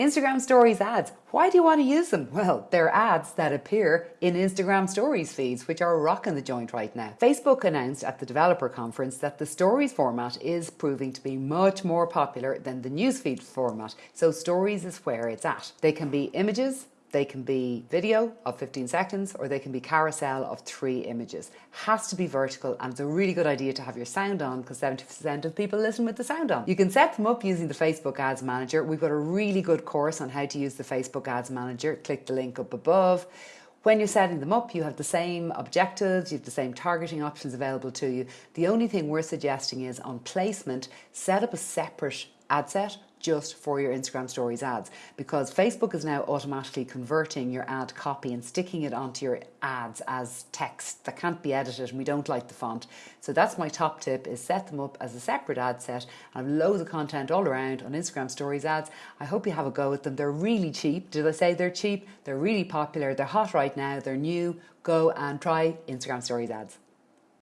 Instagram Stories ads. Why do you want to use them? Well, they're ads that appear in Instagram Stories feeds, which are rocking the joint right now. Facebook announced at the developer conference that the Stories format is proving to be much more popular than the newsfeed format. So Stories is where it's at. They can be images, they can be video of 15 seconds or they can be carousel of three images. Has to be vertical and it's a really good idea to have your sound on because 70% of people listen with the sound on. You can set them up using the Facebook Ads Manager. We've got a really good course on how to use the Facebook Ads Manager. Click the link up above. When you're setting them up, you have the same objectives, you have the same targeting options available to you. The only thing we're suggesting is on placement, set up a separate ad set just for your Instagram stories ads because Facebook is now automatically converting your ad copy and sticking it onto your ads as text that can't be edited and we don't like the font. So that's my top tip is set them up as a separate ad set. I have loads of content all around on Instagram stories ads. I hope you have a go at them. They're really cheap. Did I say they're cheap? They're really popular. They're hot right now. They're new. Go and try Instagram stories ads.